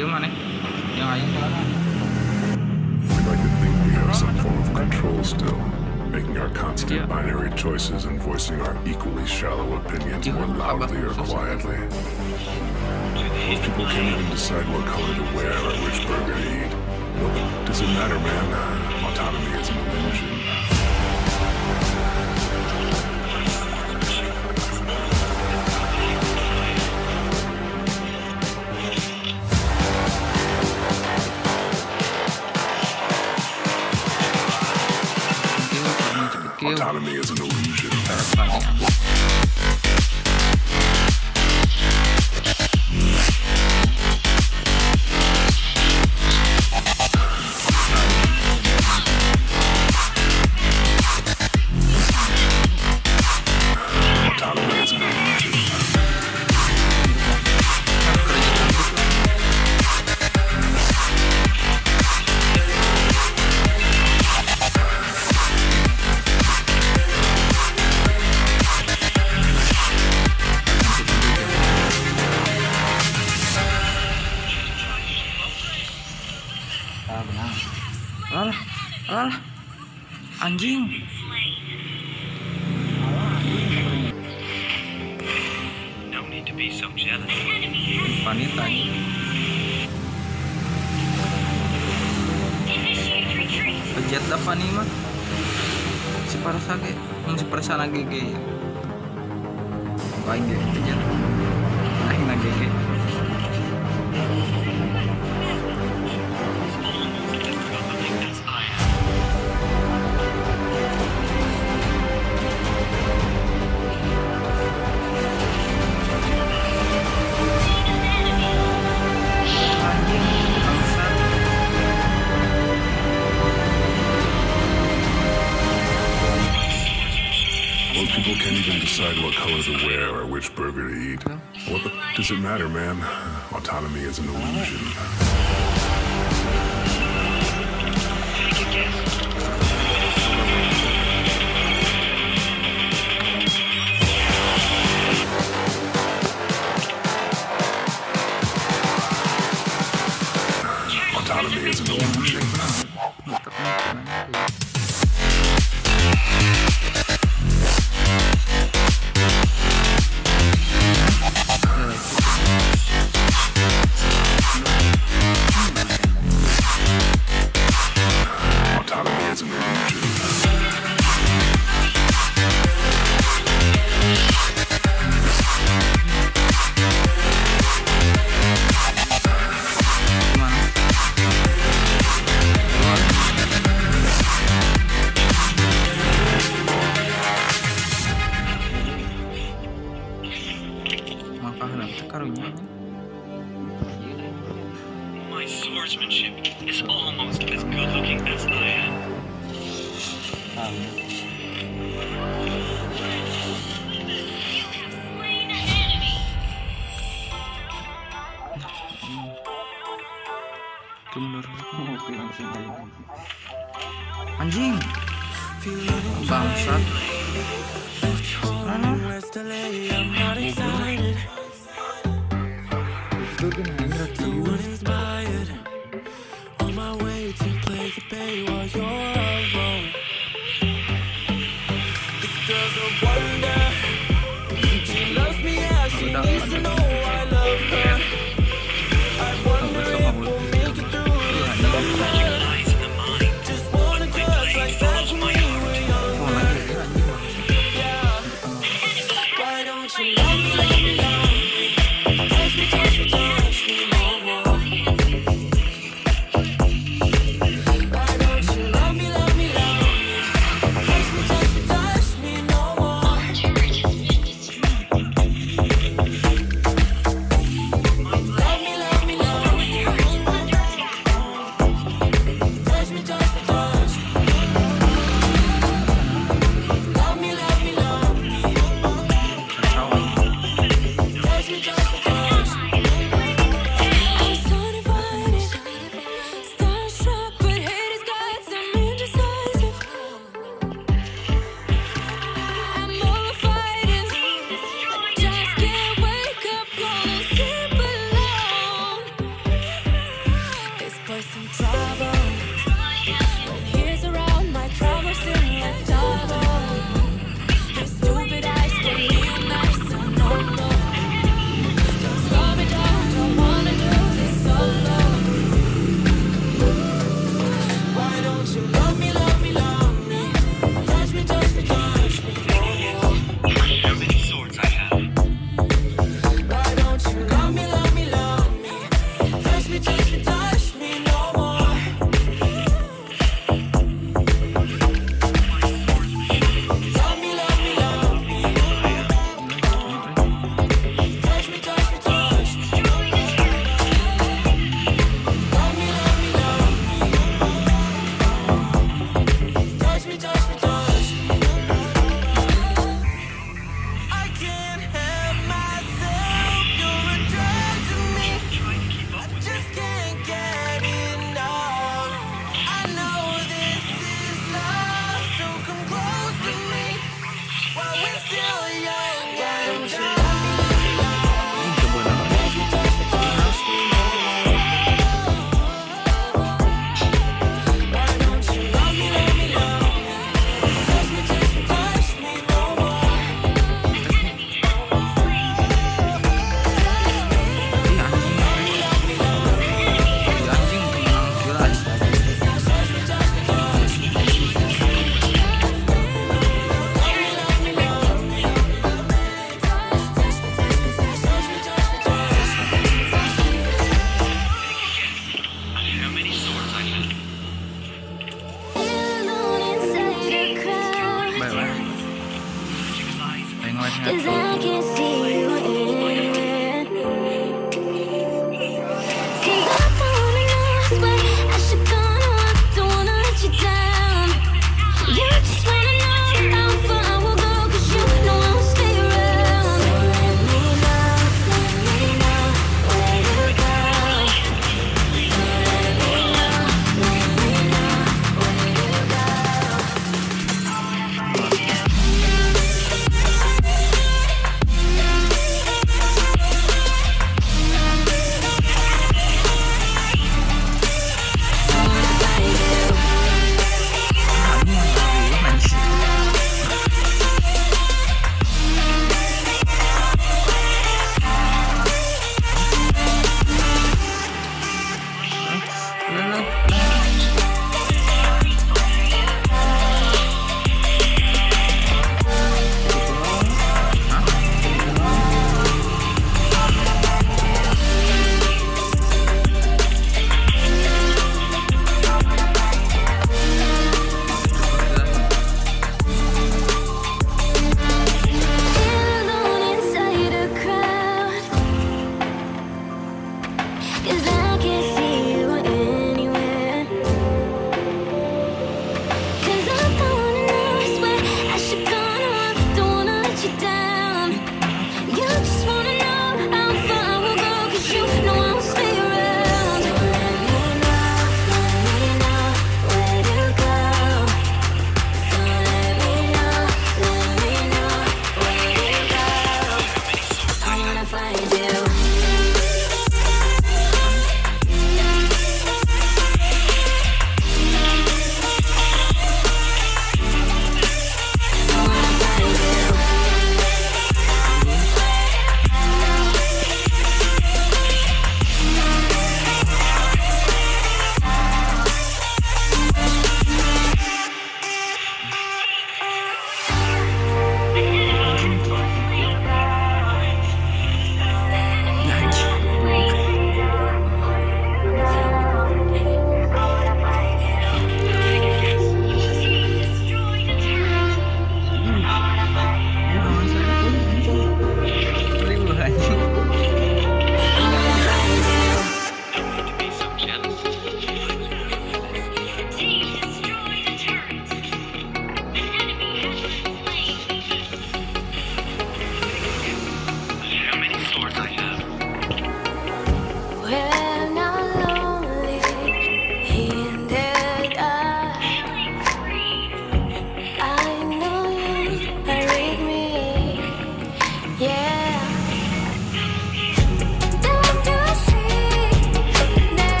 yang aing We like to think we have some form of control still, making our constant Yeah. binary choices and voicing our equally shallow opinions more loudly or quietly. Most people can't even decide what color to wear or which burger to eat. What does it matter, man? Uh, autonomy is an illusion. Autonomy is an illusion. Anjing. No need to be so jealous. panin tadi Kejet dah pani mah. Si parasage mau si parasana gege baik ge kejet aing na gege decide what color to wear or which burger to eat. What the does it matter, man? Autonomy is an illusion. Oke, langsung aja. Anjing. Bangsat Cause I